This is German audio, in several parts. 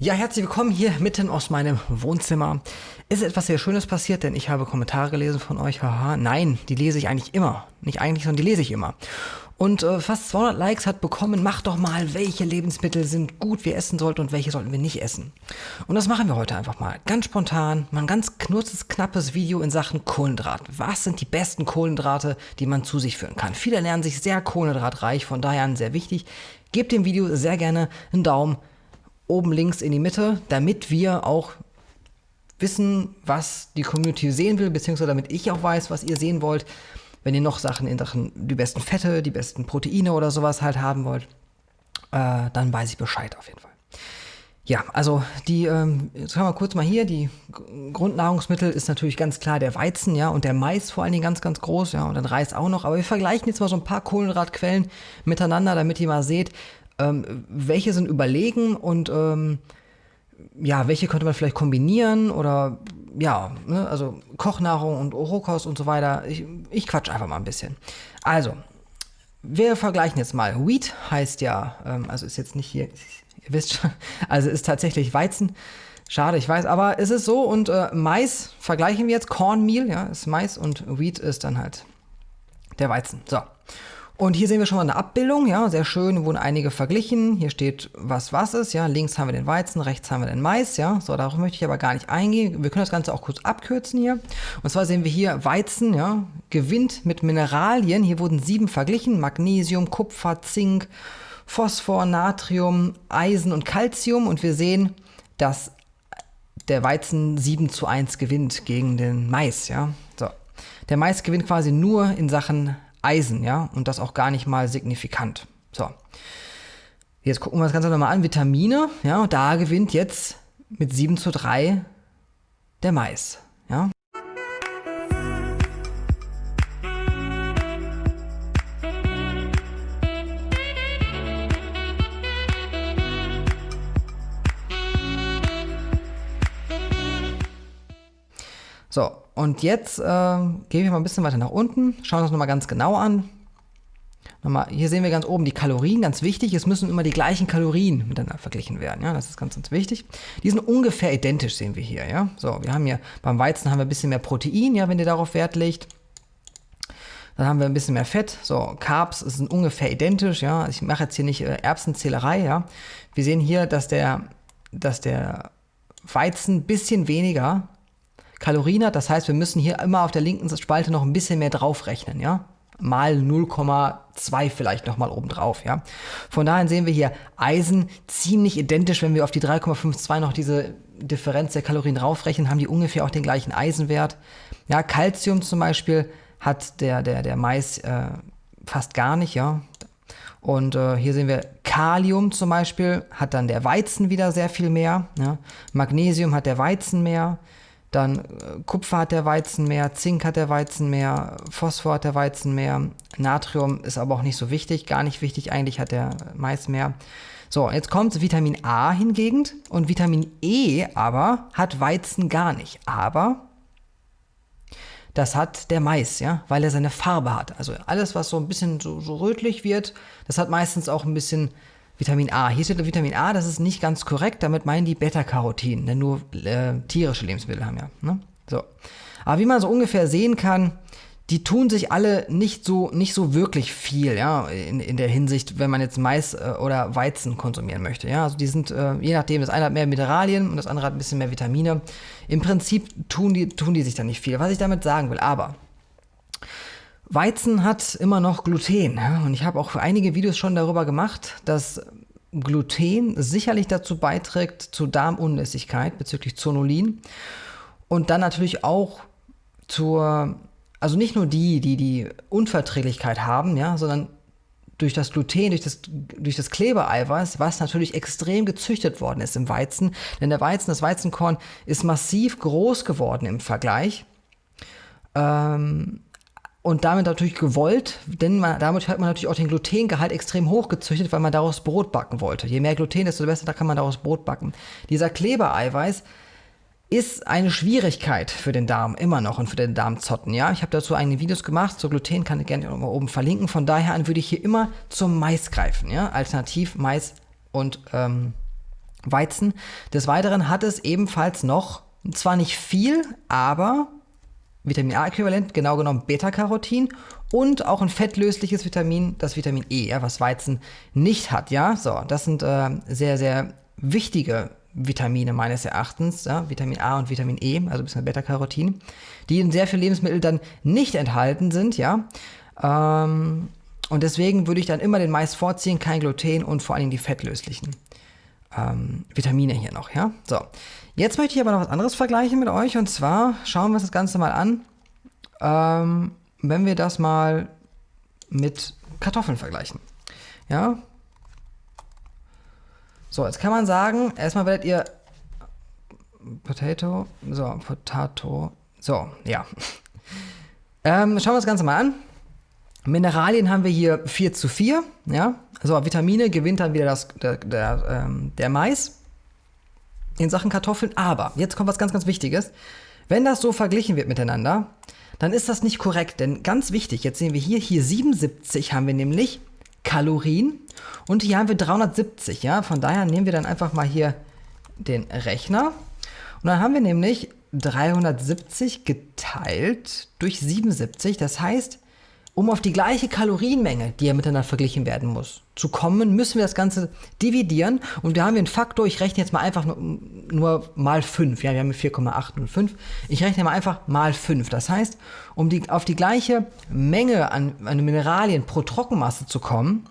Ja, herzlich willkommen hier mitten aus meinem Wohnzimmer. Ist etwas sehr Schönes passiert, denn ich habe Kommentare gelesen von euch. Haha, nein, die lese ich eigentlich immer. Nicht eigentlich, sondern die lese ich immer. Und äh, fast 200 Likes hat bekommen, macht doch mal, welche Lebensmittel sind gut wir essen sollten und welche sollten wir nicht essen. Und das machen wir heute einfach mal. Ganz spontan, mal ein ganz knurzes, knappes Video in Sachen Kohlenhydrat. Was sind die besten Kohlenhydrate, die man zu sich führen kann? Viele lernen sich sehr kohlenhydratreich, von daher sehr wichtig. Gebt dem Video sehr gerne einen Daumen oben links in die Mitte, damit wir auch wissen, was die Community sehen will, beziehungsweise damit ich auch weiß, was ihr sehen wollt. Wenn ihr noch Sachen in Sachen die besten Fette, die besten Proteine oder sowas halt haben wollt, äh, dann weiß ich Bescheid auf jeden Fall. Ja, also die, ähm, jetzt haben wir kurz mal hier, die Grundnahrungsmittel ist natürlich ganz klar der Weizen, ja, und der Mais vor allen Dingen ganz, ganz groß, ja, und dann Reis auch noch. Aber wir vergleichen jetzt mal so ein paar Kohlenhydratquellen miteinander, damit ihr mal seht, ähm, welche sind überlegen und ähm, ja, welche könnte man vielleicht kombinieren oder ja, ne, also Kochnahrung und Rohkost und so weiter. Ich, ich quatsch einfach mal ein bisschen. Also, wir vergleichen jetzt mal. Wheat heißt ja, ähm, also ist jetzt nicht hier, ihr wisst schon, also ist tatsächlich Weizen. Schade, ich weiß, aber es ist so und äh, Mais vergleichen wir jetzt. Cornmeal, ja, ist Mais und Wheat ist dann halt der Weizen. So. Und hier sehen wir schon mal eine Abbildung, ja, sehr schön, wurden einige verglichen. Hier steht, was was ist, ja, links haben wir den Weizen, rechts haben wir den Mais, ja. So, darauf möchte ich aber gar nicht eingehen. Wir können das Ganze auch kurz abkürzen hier. Und zwar sehen wir hier Weizen, ja, gewinnt mit Mineralien. Hier wurden sieben verglichen, Magnesium, Kupfer, Zink, Phosphor, Natrium, Eisen und Calcium. Und wir sehen, dass der Weizen 7 zu 1 gewinnt gegen den Mais, ja. So. Der Mais gewinnt quasi nur in Sachen Eisen, ja, und das auch gar nicht mal signifikant. So. Jetzt gucken wir das Ganze nochmal an. Vitamine, ja, da gewinnt jetzt mit 7 zu 3 der Mais, ja. Und jetzt äh, gehen wir mal ein bisschen weiter nach unten, schauen uns das nochmal ganz genau an. Nochmal, hier sehen wir ganz oben die Kalorien, ganz wichtig. Es müssen immer die gleichen Kalorien miteinander verglichen werden. Ja, das ist ganz, ganz wichtig. Die sind ungefähr identisch, sehen wir hier. Ja, so, wir haben hier beim Weizen haben wir ein bisschen mehr Protein, ja, wenn ihr darauf Wert legt. Dann haben wir ein bisschen mehr Fett. So, Carbs sind ungefähr identisch. Ja, ich mache jetzt hier nicht äh, Erbsenzählerei. Ja, wir sehen hier, dass der, dass der Weizen ein bisschen weniger Kalorien hat. Das heißt, wir müssen hier immer auf der linken Spalte noch ein bisschen mehr draufrechnen, ja. Mal 0,2 vielleicht nochmal oben drauf, ja. Von daher sehen wir hier Eisen ziemlich identisch, wenn wir auf die 3,52 noch diese Differenz der Kalorien draufrechnen, haben die ungefähr auch den gleichen Eisenwert. Ja, Calcium zum Beispiel hat der, der, der Mais äh, fast gar nicht, ja. Und äh, hier sehen wir Kalium zum Beispiel, hat dann der Weizen wieder sehr viel mehr. Ja? Magnesium hat der Weizen mehr. Dann äh, Kupfer hat der Weizen mehr, Zink hat der Weizen mehr, Phosphor hat der Weizen mehr, Natrium ist aber auch nicht so wichtig, gar nicht wichtig, eigentlich hat der Mais mehr. So, jetzt kommt Vitamin A hingegen und Vitamin E aber hat Weizen gar nicht. Aber das hat der Mais, ja, weil er seine Farbe hat. Also alles, was so ein bisschen so, so rötlich wird, das hat meistens auch ein bisschen Vitamin A. Hier steht Vitamin A, das ist nicht ganz korrekt. Damit meinen die Beta-Carotin, denn nur äh, tierische Lebensmittel haben ja. Ne? So. Aber wie man so ungefähr sehen kann, die tun sich alle nicht so, nicht so wirklich viel, ja, in, in der Hinsicht, wenn man jetzt Mais äh, oder Weizen konsumieren möchte, ja. Also die sind, äh, je nachdem, das eine hat mehr Mineralien und das andere hat ein bisschen mehr Vitamine. Im Prinzip tun die, tun die sich da nicht viel. Was ich damit sagen will, aber Weizen hat immer noch Gluten. Und ich habe auch einige Videos schon darüber gemacht, dass Gluten sicherlich dazu beiträgt zur Darmunlässigkeit bezüglich Zonulin und dann natürlich auch zur, also nicht nur die, die die Unverträglichkeit haben, ja, sondern durch das Gluten, durch das, durch das Klebeeiweiß, was natürlich extrem gezüchtet worden ist im Weizen. Denn der Weizen, das Weizenkorn ist massiv groß geworden im Vergleich. Ähm, und damit natürlich gewollt, denn man, damit hat man natürlich auch den Glutengehalt extrem hoch gezüchtet, weil man daraus Brot backen wollte. Je mehr Gluten, desto besser, da kann man daraus Brot backen. Dieser Klebereiweiß ist eine Schwierigkeit für den Darm, immer noch und für den Darmzotten. Ja, ich habe dazu einige Videos gemacht, zu Gluten kann ich gerne oben verlinken. Von daher an würde ich hier immer zum Mais greifen. Ja, alternativ Mais und ähm, Weizen. Des Weiteren hat es ebenfalls noch, zwar nicht viel, aber Vitamin A-Äquivalent, genau genommen Beta-Carotin und auch ein fettlösliches Vitamin, das Vitamin E, ja, was Weizen nicht hat. Ja, so, das sind äh, sehr, sehr wichtige Vitamine meines Erachtens, ja, Vitamin A und Vitamin E, also ein bisschen Beta-Carotin, die in sehr vielen Lebensmitteln dann nicht enthalten sind, ja. Ähm, und deswegen würde ich dann immer den Mais vorziehen, kein Gluten und vor allen Dingen die fettlöslichen ähm, Vitamine hier noch, ja. So, jetzt möchte ich aber noch was anderes vergleichen mit euch und zwar schauen wir uns das Ganze mal an, ähm, wenn wir das mal mit Kartoffeln vergleichen. Ja, so, jetzt kann man sagen, erstmal werdet ihr Potato, so, Potato, so, ja. Ähm, schauen wir uns das Ganze mal an. Mineralien haben wir hier 4 zu 4, ja. So, Vitamine gewinnt dann wieder das, der, der, ähm, der Mais in Sachen Kartoffeln. Aber, jetzt kommt was ganz, ganz Wichtiges. Wenn das so verglichen wird miteinander, dann ist das nicht korrekt. Denn ganz wichtig, jetzt sehen wir hier, hier 77 haben wir nämlich Kalorien und hier haben wir 370, ja. Von daher nehmen wir dann einfach mal hier den Rechner. Und dann haben wir nämlich 370 geteilt durch 77. Das heißt, um auf die gleiche Kalorienmenge, die ja miteinander verglichen werden muss, zu kommen, müssen wir das Ganze dividieren. Und da haben wir einen Faktor, ich rechne jetzt mal einfach nur, nur mal 5. Ja, wir haben 4,805. Ich rechne mal einfach mal 5. Das heißt, um die, auf die gleiche Menge an, an Mineralien pro Trockenmasse zu kommen,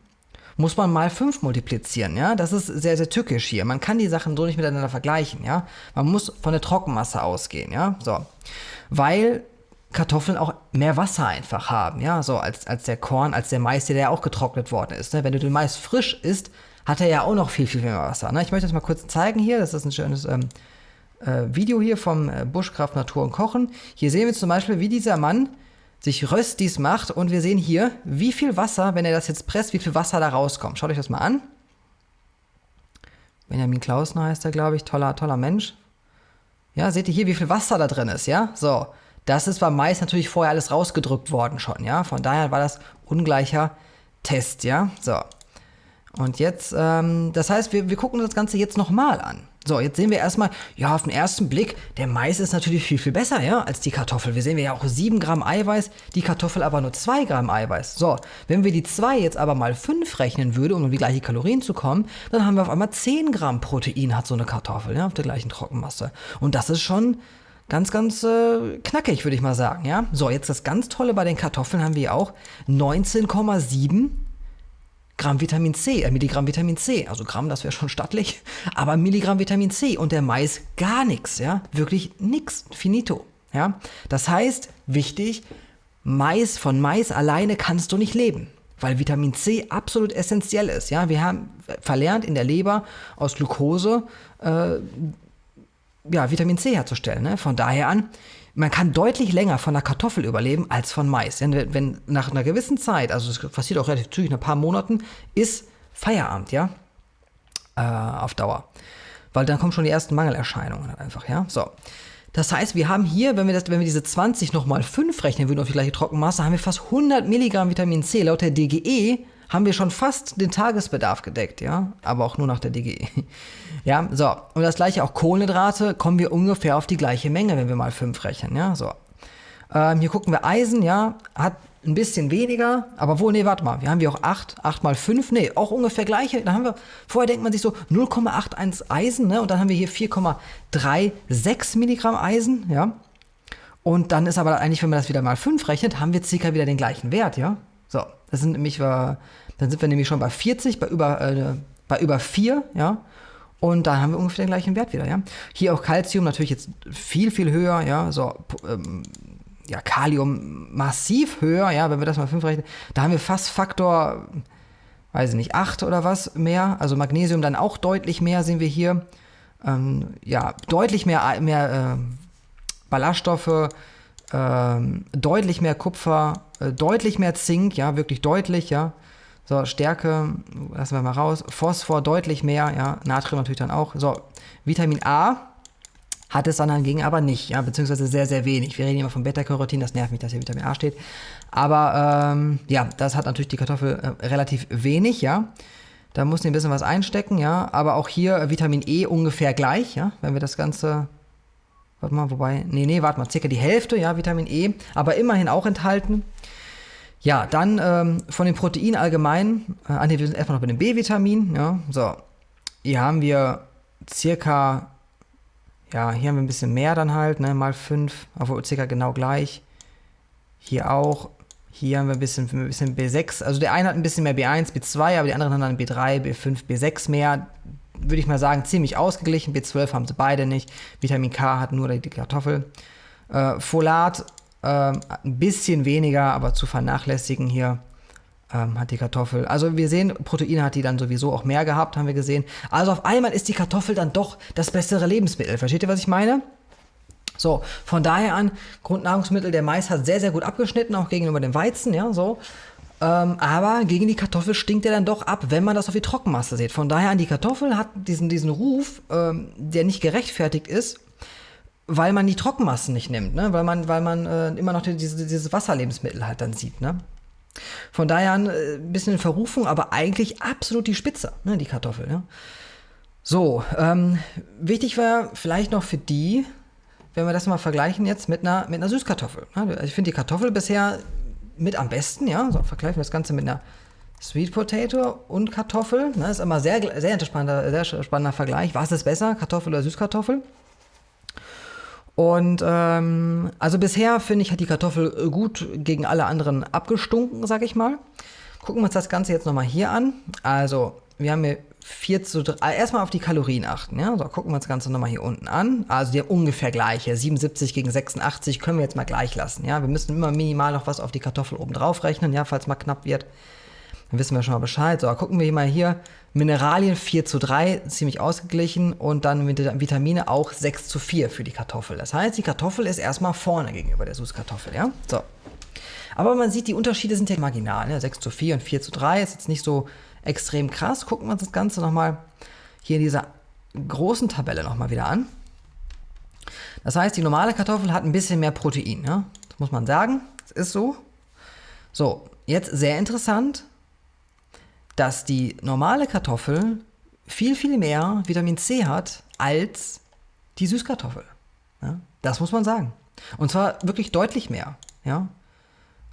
muss man mal 5 multiplizieren, ja? Das ist sehr, sehr tückisch hier. Man kann die Sachen so nicht miteinander vergleichen, ja? Man muss von der Trockenmasse ausgehen, ja? So. Weil Kartoffeln auch mehr Wasser einfach haben, ja? So als, als der Korn, als der Mais, der ja auch getrocknet worden ist. Ne? Wenn du den Mais frisch isst, hat er ja auch noch viel, viel mehr Wasser. Ne? Ich möchte das mal kurz zeigen hier. Das ist ein schönes ähm, äh, Video hier vom äh, Buschkraft Natur und Kochen. Hier sehen wir zum Beispiel, wie dieser Mann sich Röstis macht und wir sehen hier, wie viel Wasser, wenn er das jetzt presst, wie viel Wasser da rauskommt. Schaut euch das mal an. Benjamin Klausner heißt er, glaube ich, toller, toller Mensch. Ja, seht ihr hier, wie viel Wasser da drin ist, ja? So, das ist beim Mais natürlich vorher alles rausgedrückt worden schon, ja? Von daher war das ungleicher Test, ja? So. Und jetzt, ähm, das heißt, wir, wir gucken uns das Ganze jetzt nochmal an. So, jetzt sehen wir erstmal, ja, auf den ersten Blick, der Mais ist natürlich viel, viel besser, ja, als die Kartoffel. Wir sehen ja auch 7 Gramm Eiweiß, die Kartoffel aber nur 2 Gramm Eiweiß. So, wenn wir die 2 jetzt aber mal 5 rechnen würden, um um die gleichen Kalorien zu kommen, dann haben wir auf einmal 10 Gramm Protein hat so eine Kartoffel, ja, auf der gleichen Trockenmasse. Und das ist schon ganz, ganz äh, knackig, würde ich mal sagen, ja. So, jetzt das ganz Tolle bei den Kartoffeln haben wir auch 19,7 Gramm Vitamin C, äh, Milligramm Vitamin C. Also Gramm, das wäre schon stattlich, aber Milligramm Vitamin C und der Mais gar nichts, ja, wirklich nichts, finito, ja. Das heißt, wichtig, Mais von Mais alleine kannst du nicht leben, weil Vitamin C absolut essentiell ist, ja. Wir haben verlernt in der Leber aus Glucose äh, ja, Vitamin C herzustellen. Ne? Von daher an, man kann deutlich länger von einer Kartoffel überleben als von Mais. Wenn, wenn nach einer gewissen Zeit, also es passiert auch relativ zügig, nach ein paar Monaten, ist Feierabend, ja, äh, auf Dauer. Weil dann kommen schon die ersten Mangelerscheinungen halt einfach, ja. So. Das heißt, wir haben hier, wenn wir, das, wenn wir diese 20 nochmal 5 rechnen würden auf die gleiche Trockenmasse, haben wir fast 100 Milligramm Vitamin C. Laut der DGE haben wir schon fast den Tagesbedarf gedeckt, ja, aber auch nur nach der DGE. Ja, so. Und das gleiche auch Kohlenhydrate, kommen wir ungefähr auf die gleiche Menge, wenn wir mal 5 rechnen, ja, so. Ähm, hier gucken wir Eisen, ja, hat ein bisschen weniger, aber wo, nee, warte mal, wir haben wir auch 8, 8 mal 5, nee, auch ungefähr gleiche. Da haben wir, vorher denkt man sich so 0,81 Eisen, ne, und dann haben wir hier 4,36 Milligramm Eisen, ja. Und dann ist aber eigentlich, wenn man das wieder mal 5 rechnet, haben wir circa wieder den gleichen Wert, ja. So, das sind nämlich, äh, dann sind wir nämlich schon bei 40, bei über, äh, bei über 4, ja. Und da haben wir ungefähr den gleichen Wert wieder, ja. Hier auch Calcium natürlich jetzt viel, viel höher, ja. So, ähm, ja, Kalium massiv höher, ja, wenn wir das mal 5 rechnen. Da haben wir fast Faktor, weiß ich nicht, 8 oder was mehr. Also Magnesium dann auch deutlich mehr, sehen wir hier. Ähm, ja, deutlich mehr, mehr äh, Ballaststoffe, ähm, deutlich mehr Kupfer, äh, deutlich mehr Zink, ja, wirklich deutlich, ja. So, Stärke, lassen wir mal raus. Phosphor deutlich mehr, ja. Natrium natürlich dann auch. So, Vitamin A hat es dann hingegen aber nicht, ja, beziehungsweise sehr, sehr wenig. Wir reden immer von Beta-Carotin, das nervt mich, dass hier Vitamin A steht. Aber ähm, ja, das hat natürlich die Kartoffel äh, relativ wenig, ja. Da muss ein bisschen was einstecken, ja. Aber auch hier Vitamin E ungefähr gleich, ja. Wenn wir das Ganze, warte mal, wobei, nee, nee, warte mal, circa die Hälfte, ja, Vitamin E. Aber immerhin auch enthalten. Ja, dann ähm, von den Proteinen allgemein, äh, ah, nee, wir sind erstmal noch bei dem B-Vitamin, ja. So, hier haben wir circa, ja, hier haben wir ein bisschen mehr dann halt, ne, mal 5, obwohl circa genau gleich. Hier auch, hier haben wir ein bisschen, ein bisschen B6. Also der eine hat ein bisschen mehr B1, B2, aber die anderen haben dann B3, B5, B6 mehr. Würde ich mal sagen, ziemlich ausgeglichen. B12 haben sie beide nicht. Vitamin K hat nur die Kartoffel. Äh, Folat äh, ein bisschen weniger, aber zu vernachlässigen hier ähm, hat die Kartoffel. Also wir sehen, Proteine hat die dann sowieso auch mehr gehabt, haben wir gesehen. Also auf einmal ist die Kartoffel dann doch das bessere Lebensmittel. Versteht ihr, was ich meine? So, von daher an, Grundnahrungsmittel, der Mais hat sehr, sehr gut abgeschnitten, auch gegenüber dem Weizen, ja, so. Ähm, aber gegen die Kartoffel stinkt er dann doch ab, wenn man das auf die Trockenmasse sieht. Von daher an, die Kartoffel hat diesen, diesen Ruf, ähm, der nicht gerechtfertigt ist, weil man die Trockenmassen nicht nimmt, ne? weil man, weil man äh, immer noch die, diese, dieses Wasserlebensmittel halt dann sieht. Ne? Von daher ein äh, bisschen in Verrufung, aber eigentlich absolut die Spitze, ne? die Kartoffel. Ja? So, ähm, wichtig war vielleicht noch für die, wenn wir das mal vergleichen jetzt mit einer, mit einer Süßkartoffel. Also ich finde die Kartoffel bisher mit am besten, ja. So, vergleichen wir das Ganze mit einer Sweet Potato und Kartoffel. Das ist immer sehr, sehr sehr spannender Vergleich. Was ist besser, Kartoffel oder Süßkartoffel? Und ähm, also bisher finde ich, hat die Kartoffel gut gegen alle anderen abgestunken, sag ich mal. Gucken wir uns das Ganze jetzt nochmal hier an. Also, wir haben hier 4 zu 3. Ah, erstmal auf die Kalorien achten. Ja? So, gucken wir uns das Ganze nochmal hier unten an. Also die haben ungefähr gleiche. 77 gegen 86 können wir jetzt mal gleich lassen. Ja? Wir müssen immer minimal noch was auf die Kartoffel oben drauf rechnen, ja? falls mal knapp wird. Dann wissen wir schon mal Bescheid. So, gucken wir mal hier. Mineralien 4 zu 3, ziemlich ausgeglichen. Und dann Vitamine auch 6 zu 4 für die Kartoffel. Das heißt, die Kartoffel ist erstmal vorne gegenüber der Süßkartoffel. Ja? So. Aber man sieht, die Unterschiede sind ja marginal. Ne? 6 zu 4 und 4 zu 3 ist jetzt nicht so extrem krass. Gucken wir uns das Ganze nochmal hier in dieser großen Tabelle nochmal wieder an. Das heißt, die normale Kartoffel hat ein bisschen mehr Protein. Ja? Das muss man sagen. Das ist so. So, jetzt sehr interessant, dass die normale Kartoffel viel, viel mehr Vitamin C hat als die Süßkartoffel. Ja? Das muss man sagen. Und zwar wirklich deutlich mehr. Ja?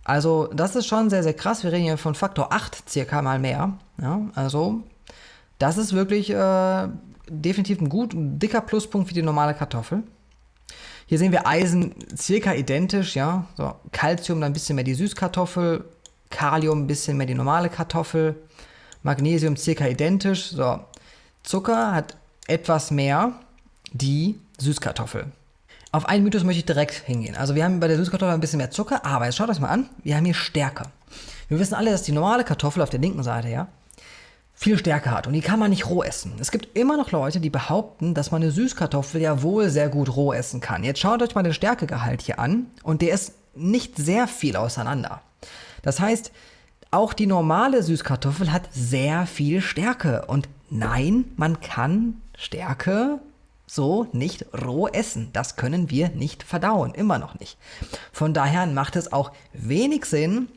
Also das ist schon sehr, sehr krass. Wir reden hier von Faktor 8 circa mal mehr. Ja, also das ist wirklich äh, definitiv ein gut, ein dicker Pluspunkt wie die normale Kartoffel. Hier sehen wir Eisen circa identisch, ja. So, Calcium dann ein bisschen mehr die Süßkartoffel, Kalium ein bisschen mehr die normale Kartoffel, Magnesium circa identisch. So, Zucker hat etwas mehr die Süßkartoffel. Auf einen Mythos möchte ich direkt hingehen. Also wir haben bei der Süßkartoffel ein bisschen mehr Zucker, aber jetzt schaut euch mal an, wir haben hier Stärke. Wir wissen alle, dass die normale Kartoffel auf der linken Seite, ja, viel Stärke hat und die kann man nicht roh essen. Es gibt immer noch Leute, die behaupten, dass man eine Süßkartoffel ja wohl sehr gut roh essen kann. Jetzt schaut euch mal den Stärkegehalt hier an und der ist nicht sehr viel auseinander. Das heißt, auch die normale Süßkartoffel hat sehr viel Stärke und nein, man kann Stärke so nicht roh essen. Das können wir nicht verdauen, immer noch nicht. Von daher macht es auch wenig Sinn,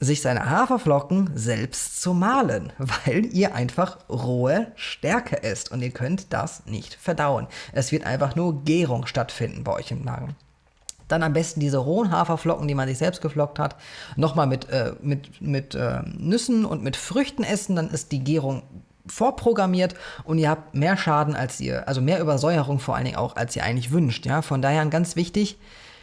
sich seine Haferflocken selbst zu mahlen, weil ihr einfach rohe Stärke esst und ihr könnt das nicht verdauen. Es wird einfach nur Gärung stattfinden bei euch im Magen. Dann am besten diese rohen Haferflocken, die man sich selbst geflockt hat, nochmal mit, äh, mit, mit äh, Nüssen und mit Früchten essen, dann ist die Gärung vorprogrammiert und ihr habt mehr Schaden als ihr, also mehr Übersäuerung vor allen Dingen auch, als ihr eigentlich wünscht. Ja? Von daher ganz wichtig,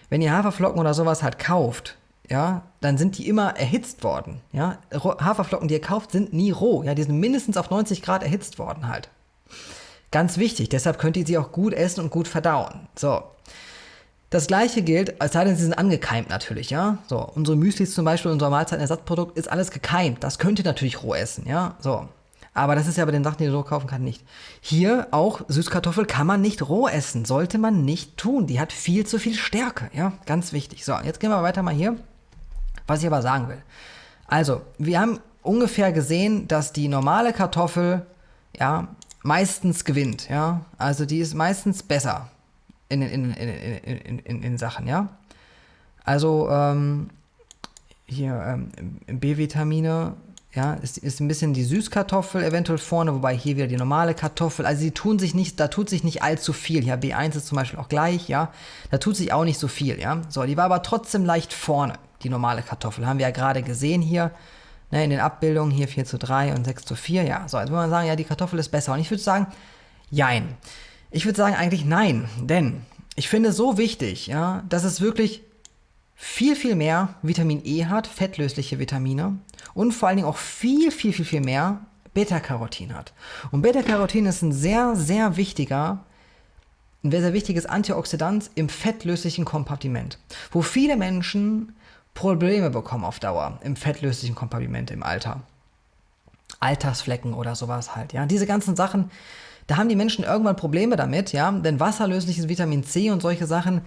wenn ihr Haferflocken oder sowas halt kauft, ja, dann sind die immer erhitzt worden. Ja? Haferflocken, die ihr kauft, sind nie roh. Ja? Die sind mindestens auf 90 Grad erhitzt worden halt. Ganz wichtig, deshalb könnt ihr sie auch gut essen und gut verdauen. So. Das gleiche gilt, als sei denn, sie sind angekeimt natürlich, ja. So, unsere Müslis zum Beispiel, unser Mahlzeitenersatzprodukt ist alles gekeimt. Das könnt ihr natürlich roh essen, ja. So. Aber das ist ja bei den Sachen, die ihr so kaufen kann, nicht. Hier auch Süßkartoffel kann man nicht roh essen. Sollte man nicht tun. Die hat viel zu viel Stärke. Ja, ganz wichtig. So, jetzt gehen wir weiter mal hier. Was ich aber sagen will. Also, wir haben ungefähr gesehen, dass die normale Kartoffel, ja, meistens gewinnt. Ja, also die ist meistens besser in in, in, in, in, Sachen, ja. Also, ähm, hier, ähm, B-Vitamine ja, ist, ist ein bisschen die Süßkartoffel eventuell vorne, wobei hier wieder die normale Kartoffel. Also die tun sich nicht, da tut sich nicht allzu viel. Ja, B1 ist zum Beispiel auch gleich, ja. Da tut sich auch nicht so viel, ja. So, die war aber trotzdem leicht vorne, die normale Kartoffel. Haben wir ja gerade gesehen hier, ne, in den Abbildungen, hier 4 zu 3 und 6 zu 4. Ja, so, jetzt würde man sagen, ja, die Kartoffel ist besser. Und ich würde sagen, jein. Ich würde sagen eigentlich nein, denn ich finde es so wichtig, ja, dass es wirklich viel, viel mehr Vitamin E hat, fettlösliche Vitamine und vor allen Dingen auch viel, viel, viel, viel mehr Beta-Carotin hat. Und Beta-Carotin ist ein sehr, sehr wichtiger, ein sehr, sehr wichtiges Antioxidant im fettlöslichen Kompartiment, wo viele Menschen Probleme bekommen auf Dauer im fettlöslichen Kompartiment im Alter. Altersflecken oder sowas halt, ja. Diese ganzen Sachen, da haben die Menschen irgendwann Probleme damit, ja, denn wasserlösliches Vitamin C und solche Sachen,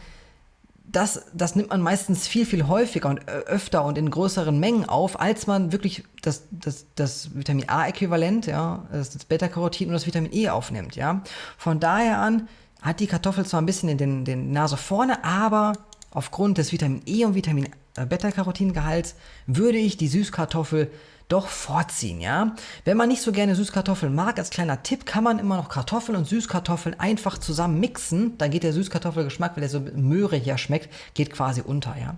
das, das nimmt man meistens viel, viel häufiger und öfter und in größeren Mengen auf, als man wirklich das, das, das Vitamin A-Äquivalent, ja, das Beta-Carotin und das Vitamin E aufnimmt, ja. Von daher an hat die Kartoffel zwar ein bisschen in den, den Nase vorne, aber aufgrund des Vitamin E und Vitamin äh, Beta-Carotin-Gehalts würde ich die Süßkartoffel doch vorziehen, ja. Wenn man nicht so gerne Süßkartoffeln mag, als kleiner Tipp kann man immer noch Kartoffeln und Süßkartoffeln einfach zusammen mixen. Dann geht der Süßkartoffelgeschmack, weil der so Möhre hier schmeckt, geht quasi unter, ja.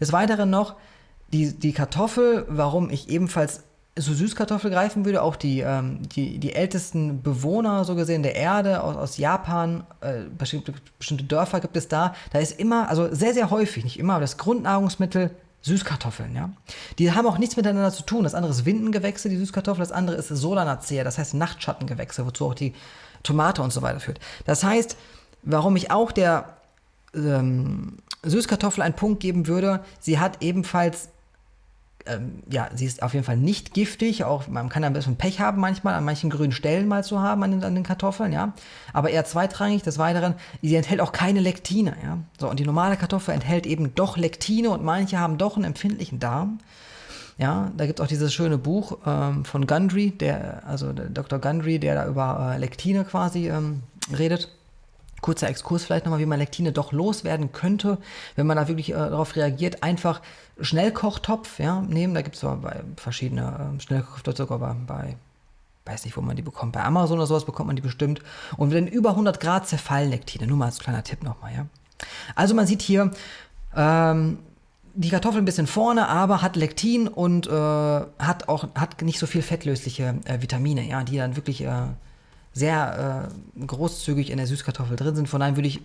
Des Weiteren noch die, die Kartoffel, warum ich ebenfalls so Süßkartoffel greifen würde, auch die, ähm, die, die ältesten Bewohner, so gesehen, der Erde aus, aus Japan, äh, bestimmte, bestimmte Dörfer gibt es da, da ist immer, also sehr, sehr häufig, nicht immer, aber das Grundnahrungsmittel Süßkartoffeln, ja. Die haben auch nichts miteinander zu tun. Das andere ist Windengewächse, die Süßkartoffel, das andere ist Solanacea, das heißt Nachtschattengewächse, wozu auch die Tomate und so weiter führt. Das heißt, warum ich auch der ähm, Süßkartoffel einen Punkt geben würde, sie hat ebenfalls ähm, ja, sie ist auf jeden Fall nicht giftig, auch man kann ein bisschen Pech haben manchmal, an manchen grünen Stellen mal zu haben an den, an den Kartoffeln, ja. Aber eher zweitrangig, des Weiteren, sie enthält auch keine Lektine, ja. So, und die normale Kartoffel enthält eben doch Lektine und manche haben doch einen empfindlichen Darm. Ja, da gibt es auch dieses schöne Buch ähm, von Gundry, der, also der Dr. Gundry, der da über äh, Lektine quasi ähm, redet. Kurzer Exkurs vielleicht nochmal, wie man Lektine doch loswerden könnte, wenn man da wirklich äh, darauf reagiert. Einfach Schnellkochtopf ja, nehmen. Da gibt es bei verschiedene äh, Schnellkochtopf sogar bei, bei, weiß nicht, wo man die bekommt. Bei Amazon oder sowas bekommt man die bestimmt. Und wenn über 100 Grad zerfallen Lektine, nur mal als kleiner Tipp nochmal. Ja. Also man sieht hier, ähm, die Kartoffel ein bisschen vorne, aber hat Lektin und äh, hat auch hat nicht so viel fettlösliche äh, Vitamine, ja, die dann wirklich äh, sehr äh, großzügig in der Süßkartoffel drin sind. Von daher würde ich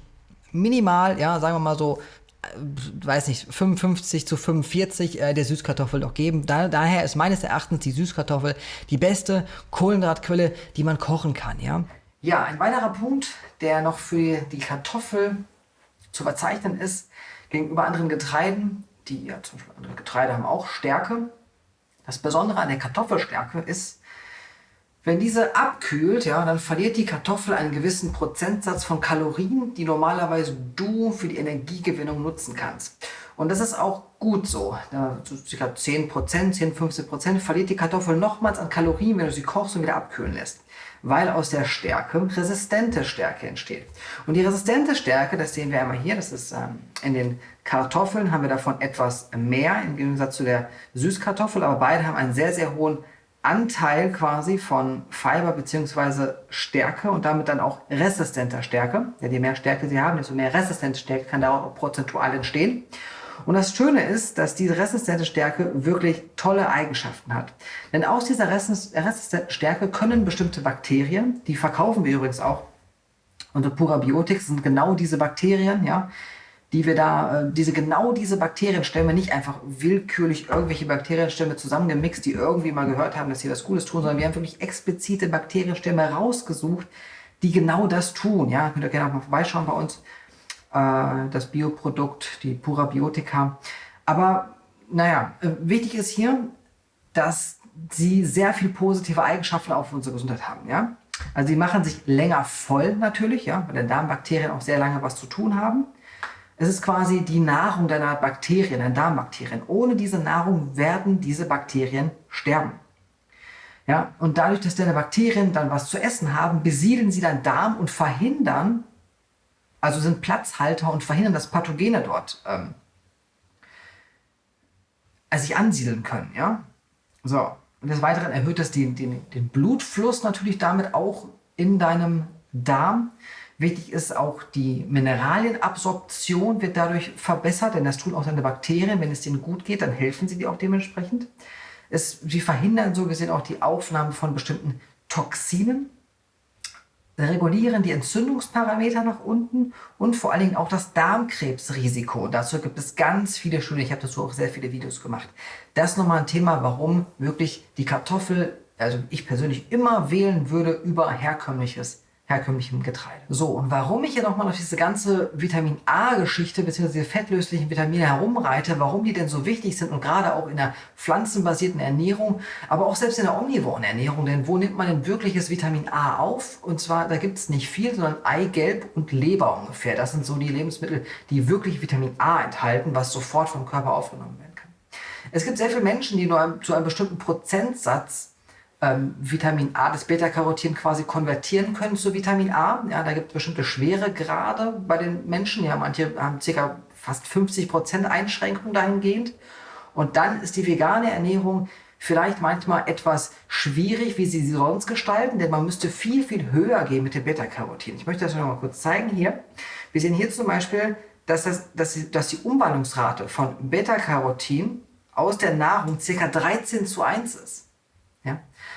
minimal, ja, sagen wir mal so, äh, weiß nicht, 55 zu 45 äh, der Süßkartoffel doch geben. Da, daher ist meines Erachtens die Süßkartoffel die beste Kohlenhydratquelle, die man kochen kann, ja. Ja, ein weiterer Punkt, der noch für die Kartoffel zu verzeichnen ist, gegenüber anderen Getreiden, die ja zum Beispiel andere Getreide haben auch Stärke. Das Besondere an der Kartoffelstärke ist, wenn diese abkühlt, ja, dann verliert die Kartoffel einen gewissen Prozentsatz von Kalorien, die normalerweise du für die Energiegewinnung nutzen kannst. Und das ist auch gut so. Ja, so ca. 10%, 10, 15% verliert die Kartoffel nochmals an Kalorien, wenn du sie kochst und wieder abkühlen lässt. Weil aus der Stärke resistente Stärke entsteht. Und die resistente Stärke, das sehen wir einmal hier, das ist ähm, in den Kartoffeln haben wir davon etwas mehr im Gegensatz zu der Süßkartoffel, aber beide haben einen sehr, sehr hohen Anteil quasi von Fiber bzw. Stärke und damit dann auch resistenter Stärke. Ja, je mehr Stärke sie haben, desto mehr resistente Stärke kann daraus auch prozentual entstehen. Und das Schöne ist, dass diese resistente Stärke wirklich tolle Eigenschaften hat. Denn aus dieser resistenten Stärke können bestimmte Bakterien, die verkaufen wir übrigens auch unter Purabiotics, sind genau diese Bakterien, ja, die wir da, äh, diese genau diese Bakterienstämme, nicht einfach willkürlich irgendwelche Bakterienstämme zusammengemixt, die irgendwie mal gehört haben, dass sie was Gutes tun, sondern wir haben wirklich explizite Bakterienstämme rausgesucht, die genau das tun. Ja, könnt ihr gerne auch mal vorbeischauen bei uns. Äh, das Bioprodukt, die Pura Biotika. Aber naja, äh, wichtig ist hier, dass sie sehr viel positive Eigenschaften auf unsere Gesundheit haben. Ja? Also sie machen sich länger voll natürlich, ja, weil der Darmbakterien auch sehr lange was zu tun haben. Es ist quasi die Nahrung deiner Bakterien, deiner Darmbakterien. Ohne diese Nahrung werden diese Bakterien sterben. Ja, und dadurch, dass deine Bakterien dann was zu essen haben, besiedeln sie deinen Darm und verhindern, also sind Platzhalter und verhindern, dass Pathogene dort ähm, also sich ansiedeln können. Ja? So. Und des Weiteren erhöht es den, den, den Blutfluss natürlich damit auch in deinem Darm. Wichtig ist auch die Mineralienabsorption wird dadurch verbessert, denn das tun auch deine Bakterien. Wenn es denen gut geht, dann helfen sie dir auch dementsprechend. Es, sie verhindern so gesehen auch die Aufnahme von bestimmten Toxinen regulieren die Entzündungsparameter nach unten und vor allen Dingen auch das Darmkrebsrisiko. dazu gibt es ganz viele Studien. Ich habe dazu auch sehr viele Videos gemacht. Das ist nochmal ein Thema, warum wirklich die Kartoffel, also ich persönlich immer wählen würde über herkömmliches herkömmlichem Getreide. So, und warum ich hier nochmal auf diese ganze Vitamin A-Geschichte bzw. fettlöslichen Vitamine herumreite, warum die denn so wichtig sind und gerade auch in der pflanzenbasierten Ernährung, aber auch selbst in der omnivoren Ernährung, denn wo nimmt man denn wirkliches Vitamin A auf? Und zwar, da gibt es nicht viel, sondern Eigelb und Leber ungefähr. Das sind so die Lebensmittel, die wirklich Vitamin A enthalten, was sofort vom Körper aufgenommen werden kann. Es gibt sehr viele Menschen, die nur zu einem bestimmten Prozentsatz ähm, Vitamin A, das Beta-Carotin quasi konvertieren können zu Vitamin A. Ja, da gibt es bestimmte Schweregrade bei den Menschen. Ja, manche haben ca. fast 50% Einschränkung dahingehend. Und dann ist die vegane Ernährung vielleicht manchmal etwas schwierig, wie sie sie sonst gestalten, denn man müsste viel, viel höher gehen mit dem Beta-Carotin. Ich möchte das noch mal kurz zeigen hier. Wir sehen hier zum Beispiel, dass, das, dass, die, dass die Umwandlungsrate von Beta-Carotin aus der Nahrung ca. 13 zu 1 ist.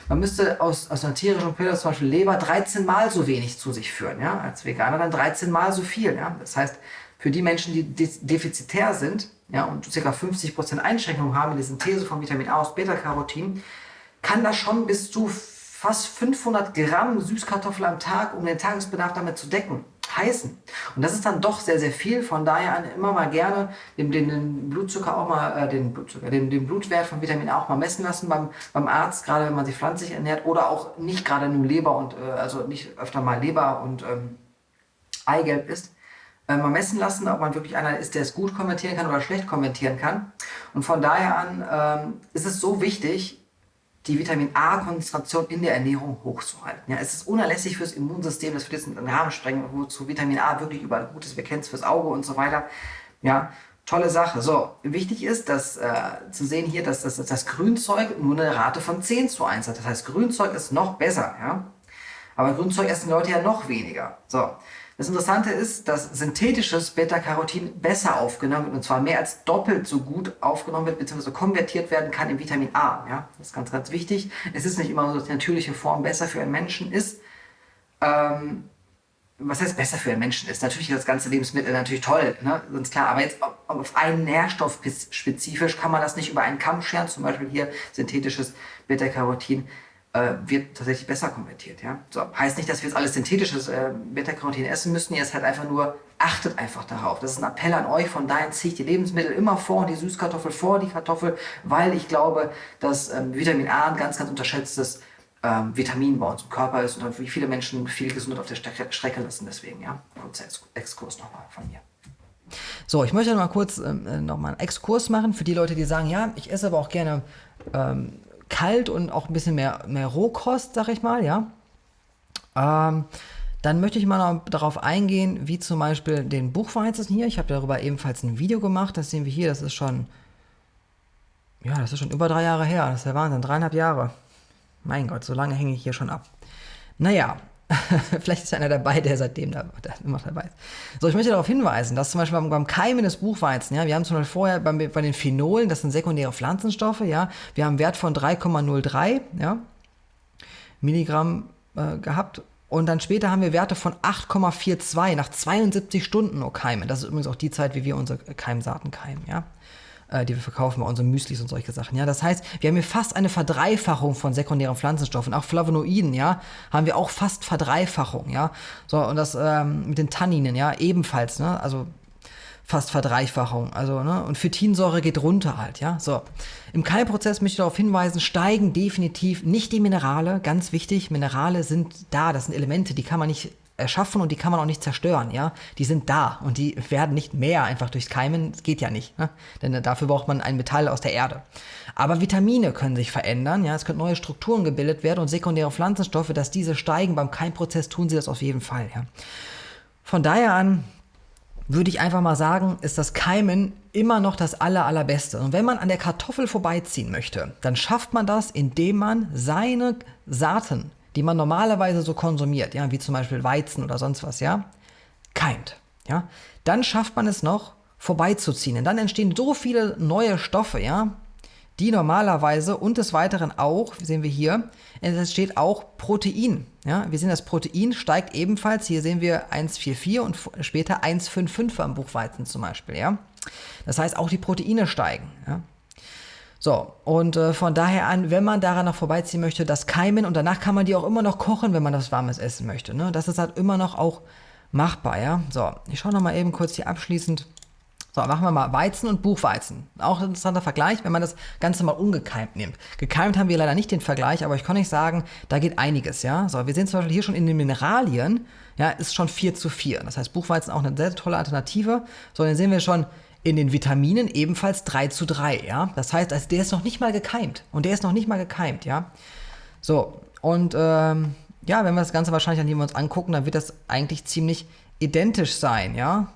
Man müsste aus, aus einer tierischen Quelle, zum Beispiel Leber, 13 Mal so wenig zu sich führen. Ja? Als Veganer dann 13 Mal so viel. Ja? Das heißt, für die Menschen, die defizitär sind ja, und ca. 50% Einschränkungen haben in der Synthese von Vitamin A aus Beta-Carotin, kann das schon bis zu fast 500 Gramm Süßkartoffel am Tag, um den Tagesbedarf damit zu decken heißen. Und das ist dann doch sehr, sehr viel. Von daher immer mal gerne den, den, den Blutzucker auch mal, äh, den, Blutzucker, den, den Blutwert von Vitamin A auch mal messen lassen beim, beim Arzt, gerade wenn man sich pflanzlich ernährt oder auch nicht gerade nur Leber und, äh, also nicht öfter mal Leber und ähm, Eigelb isst. Äh, mal messen lassen, ob man wirklich einer ist, der es gut kommentieren kann oder schlecht kommentieren kann. Und von daher an ähm, ist es so wichtig, die Vitamin A-Konzentration in der Ernährung hochzuhalten. Ja, es ist unerlässlich fürs Immunsystem, das wird jetzt einen Rahmen sprengen, wozu Vitamin A wirklich überall gut ist. Wir kennen es fürs Auge und so weiter. Ja, tolle Sache. So, wichtig ist, dass äh, zu sehen hier, dass das, dass das Grünzeug nur eine Rate von 10 zu 1 hat. Das heißt, Grünzeug ist noch besser. Ja? Aber Grünzeug essen Leute ja noch weniger. So, das Interessante ist, dass synthetisches Beta-Carotin besser aufgenommen wird und zwar mehr als doppelt so gut aufgenommen wird bzw. konvertiert werden kann in Vitamin A. Ja? Das ist ganz, ganz wichtig. Es ist nicht immer so, dass die natürliche Form besser für einen Menschen ist. Ähm, was heißt besser für einen Menschen ist? Natürlich ist das ganze Lebensmittel natürlich toll, ne? ganz klar. Aber jetzt auf einen Nährstoff spezifisch kann man das nicht über einen Kamm scheren. Zum Beispiel hier synthetisches Beta-Carotin äh, wird tatsächlich besser konvertiert. Ja? So, heißt nicht, dass wir jetzt alles synthetisches äh, Beta-Carotin essen müssen, jetzt halt einfach nur, achtet einfach darauf. Das ist ein Appell an euch, von daher ziehe ich die Lebensmittel immer vor, die Süßkartoffel vor die Kartoffel, weil ich glaube, dass ähm, Vitamin A ein ganz, ganz unterschätztes ähm, Vitamin bei uns im Körper ist und wie viele Menschen viel Gesundheit auf der Strecke, lassen. Deswegen, ja, kurzer Exkurs nochmal von mir. So, ich möchte noch mal kurz ähm, äh, noch einen Exkurs machen für die Leute, die sagen, ja, ich esse aber auch gerne ähm, kalt und auch ein bisschen mehr, mehr Rohkost, sag ich mal, ja. Ähm, dann möchte ich mal noch darauf eingehen, wie zum Beispiel den Buchweizen hier. Ich habe darüber ebenfalls ein Video gemacht. Das sehen wir hier. Das ist schon, ja, das ist schon über drei Jahre her. Das ist der Wahnsinn. Dreieinhalb Jahre. Mein Gott, so lange hänge ich hier schon ab. Naja, Vielleicht ist einer dabei, der seitdem da, der immer dabei ist. So, ich möchte darauf hinweisen, dass zum Beispiel beim, beim Keimen des Buchweizen, ja, wir haben zum Beispiel vorher beim, bei den Phenolen, das sind sekundäre Pflanzenstoffe, ja, wir haben einen Wert von 3,03 ja, Milligramm äh, gehabt und dann später haben wir Werte von 8,42 nach 72 Stunden nur Keimen. Das ist übrigens auch die Zeit, wie wir unsere Keimsaaten keimen, ja äh, die wir verkaufen bei unseren Müslis und solche Sachen. Ja, das heißt, wir haben hier fast eine Verdreifachung von sekundären Pflanzenstoffen. Auch Flavonoiden, ja, haben wir auch fast Verdreifachung, ja. So, und das ähm, mit den Tanninen, ja, ebenfalls, ne, also fast Verdreifachung. Also, ne? Und Phytinsäure geht runter halt, ja. So. Im Keimprozess möchte ich darauf hinweisen, steigen definitiv nicht die Minerale, ganz wichtig. Minerale sind da, das sind Elemente, die kann man nicht erschaffen und die kann man auch nicht zerstören, ja. Die sind da und die werden nicht mehr einfach durchs Keimen. Das geht ja nicht, ne? denn dafür braucht man ein Metall aus der Erde. Aber Vitamine können sich verändern, ja. Es können neue Strukturen gebildet werden und sekundäre Pflanzenstoffe, dass diese steigen beim Keimprozess, tun sie das auf jeden Fall, ja. Von daher an würde ich einfach mal sagen, ist das Keimen immer noch das aller, allerbeste. Und wenn man an der Kartoffel vorbeiziehen möchte, dann schafft man das, indem man seine Saaten, die man normalerweise so konsumiert, ja, wie zum Beispiel Weizen oder sonst was, ja, keimt. Ja, dann schafft man es noch, vorbeizuziehen. Und dann entstehen so viele neue Stoffe, ja, die normalerweise und des Weiteren auch, sehen wir hier, es steht auch Protein. Ja, wir sehen, das Protein steigt ebenfalls. Hier sehen wir 1,44 und später 1,55 beim Buchweizen zum Beispiel. Ja? Das heißt, auch die Proteine steigen. Ja? So, und äh, von daher an, wenn man daran noch vorbeiziehen möchte, das Keimen und danach kann man die auch immer noch kochen, wenn man das warmes essen möchte. Ne? Das ist halt immer noch auch machbar. Ja? So, ich schaue nochmal eben kurz hier abschließend so, machen wir mal Weizen und Buchweizen. Auch ein interessanter Vergleich, wenn man das Ganze mal ungekeimt nimmt. Gekeimt haben wir leider nicht den Vergleich, aber ich kann nicht sagen, da geht einiges, ja. So, wir sehen zum Beispiel hier schon in den Mineralien, ja, ist schon 4 zu 4. Das heißt, Buchweizen auch eine sehr tolle Alternative. So, dann sehen wir schon in den Vitaminen ebenfalls 3 zu 3, ja. Das heißt, also der ist noch nicht mal gekeimt. Und der ist noch nicht mal gekeimt, ja. So, und ähm, ja, wenn wir das Ganze wahrscheinlich an uns angucken, dann wird das eigentlich ziemlich identisch sein, ja.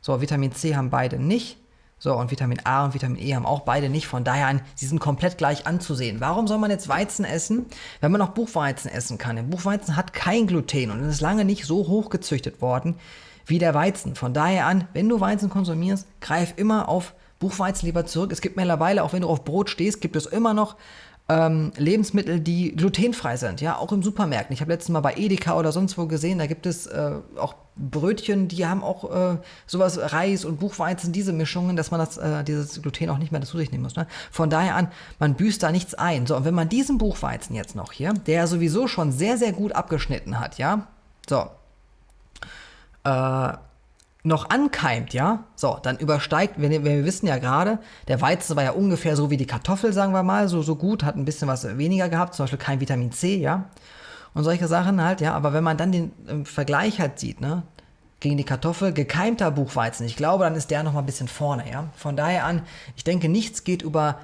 So, Vitamin C haben beide nicht. So, und Vitamin A und Vitamin E haben auch beide nicht. Von daher, an, sie sind komplett gleich anzusehen. Warum soll man jetzt Weizen essen, wenn man auch Buchweizen essen kann? Der Buchweizen hat kein Gluten und ist lange nicht so hoch gezüchtet worden wie der Weizen. Von daher an, wenn du Weizen konsumierst, greif immer auf Buchweizen lieber zurück. Es gibt mittlerweile, auch wenn du auf Brot stehst, gibt es immer noch ähm, Lebensmittel, die glutenfrei sind, ja, auch im Supermärkten. Ich habe letztes Mal bei Edeka oder sonst wo gesehen, da gibt es äh, auch Brötchen, die haben auch äh, sowas Reis und Buchweizen, diese Mischungen, dass man das, äh, dieses Gluten auch nicht mehr dazu sich nehmen muss. Ne? Von daher an, man büßt da nichts ein. So, und wenn man diesen Buchweizen jetzt noch hier, der sowieso schon sehr, sehr gut abgeschnitten hat, ja, so, äh, noch ankeimt, ja, so, dann übersteigt, wir, wir wissen ja gerade, der Weizen war ja ungefähr so wie die Kartoffel, sagen wir mal, so, so gut, hat ein bisschen was weniger gehabt, zum Beispiel kein Vitamin C, ja, und solche Sachen halt, ja, aber wenn man dann den äh, Vergleich halt sieht, ne, gegen die Kartoffel, gekeimter Buchweizen, ich glaube, dann ist der noch mal ein bisschen vorne, ja, von daher an, ich denke, nichts geht über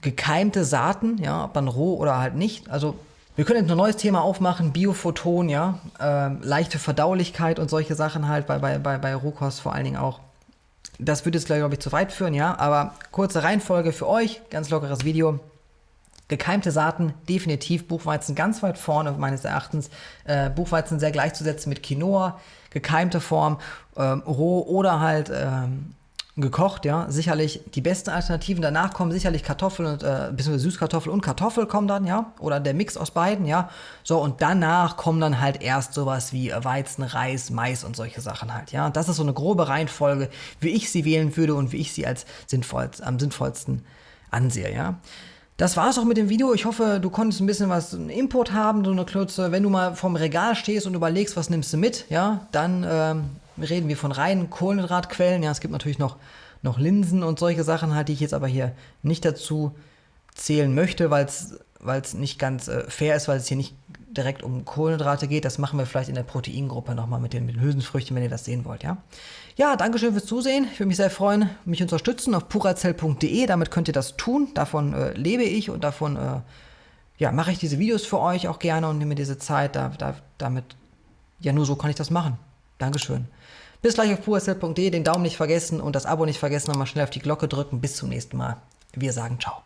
gekeimte Saaten, ja, ob dann roh oder halt nicht, also wir können jetzt ein neues Thema aufmachen, Biophoton, ja, äh, leichte Verdaulichkeit und solche Sachen halt bei, bei, bei, bei Rohkost vor allen Dingen auch. Das würde jetzt, glaube ich, zu weit führen, ja, aber kurze Reihenfolge für euch, ganz lockeres Video. Gekeimte Saaten, definitiv Buchweizen ganz weit vorne, meines Erachtens. Äh, Buchweizen sehr gleichzusetzen mit Quinoa, gekeimte Form, ähm, roh oder halt ähm, gekocht, ja, sicherlich die besten Alternativen. Danach kommen sicherlich Kartoffeln und äh, bisschen Süßkartoffel und Kartoffel kommen dann, ja, oder der Mix aus beiden, ja. So und danach kommen dann halt erst sowas wie Weizen, Reis, Mais und solche Sachen halt, ja. Das ist so eine grobe Reihenfolge, wie ich sie wählen würde und wie ich sie als sinnvoll, am sinnvollsten ansehe, ja. Das war es auch mit dem Video. Ich hoffe, du konntest ein bisschen was Input haben, so eine Klötze. Wenn du mal vorm Regal stehst und überlegst, was nimmst du mit, ja, dann ähm, reden wir von reinen Kohlenhydratquellen. Ja, es gibt natürlich noch, noch Linsen und solche Sachen halt, die ich jetzt aber hier nicht dazu zählen möchte, weil es nicht ganz äh, fair ist, weil es hier nicht direkt um Kohlenhydrate geht. Das machen wir vielleicht in der Proteingruppe nochmal mit den, mit den Hülsenfrüchten, wenn ihr das sehen wollt, ja. Ja, Dankeschön fürs Zusehen. Ich würde mich sehr freuen, mich unterstützen auf purazell.de. Damit könnt ihr das tun. Davon äh, lebe ich und davon äh, ja, mache ich diese Videos für euch auch gerne und nehme diese Zeit. Da, da, damit, ja, nur so kann ich das machen. Dankeschön. Bis gleich auf pursl.de, den Daumen nicht vergessen und das Abo nicht vergessen, nochmal schnell auf die Glocke drücken. Bis zum nächsten Mal. Wir sagen ciao.